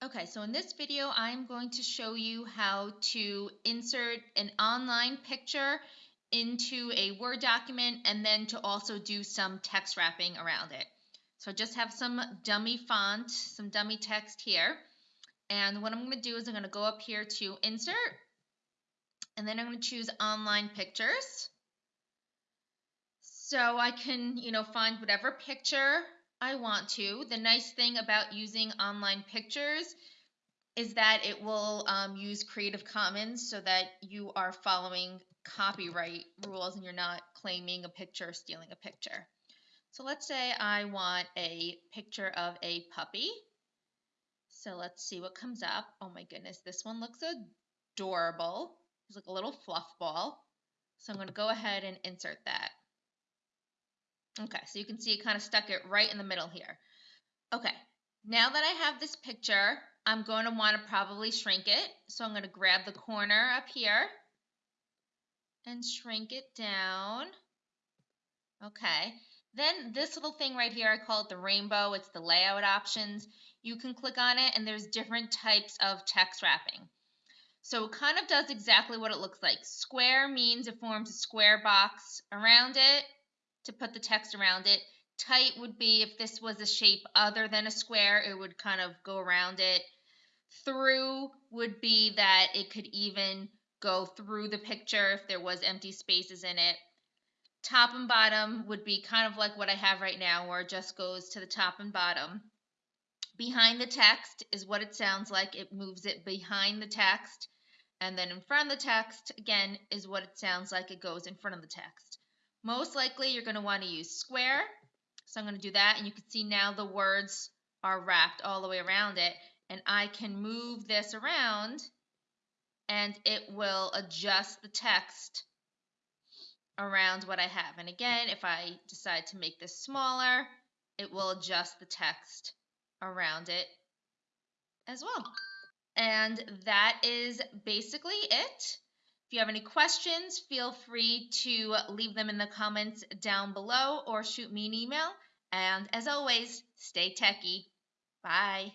Okay, so in this video, I'm going to show you how to insert an online picture into a Word document and then to also do some text wrapping around it. So I just have some dummy font, some dummy text here. And what I'm going to do is I'm going to go up here to Insert, and then I'm going to choose Online Pictures. So I can, you know, find whatever picture I want to. The nice thing about using online pictures is that it will um, use Creative Commons so that you are following copyright rules and you're not claiming a picture or stealing a picture. So let's say I want a picture of a puppy. So let's see what comes up. Oh my goodness, this one looks adorable. It's like a little fluff ball. So I'm going to go ahead and insert that. Okay, so you can see it kind of stuck it right in the middle here. Okay, now that I have this picture, I'm going to want to probably shrink it. So I'm going to grab the corner up here and shrink it down. Okay, then this little thing right here, I call it the rainbow. It's the layout options. You can click on it and there's different types of text wrapping. So it kind of does exactly what it looks like. Square means it forms a square box around it to put the text around it. Tight would be if this was a shape other than a square, it would kind of go around it. Through would be that it could even go through the picture if there was empty spaces in it. Top and bottom would be kind of like what I have right now, where it just goes to the top and bottom. Behind the text is what it sounds like. It moves it behind the text. And then in front of the text, again, is what it sounds like. It goes in front of the text. Most likely you're going to want to use square. So I'm going to do that and you can see now the words are wrapped all the way around it and I can move this around and it will adjust the text around what I have. And again, if I decide to make this smaller, it will adjust the text around it as well. And that is basically it. If you have any questions, feel free to leave them in the comments down below or shoot me an email. And as always, stay techie. Bye.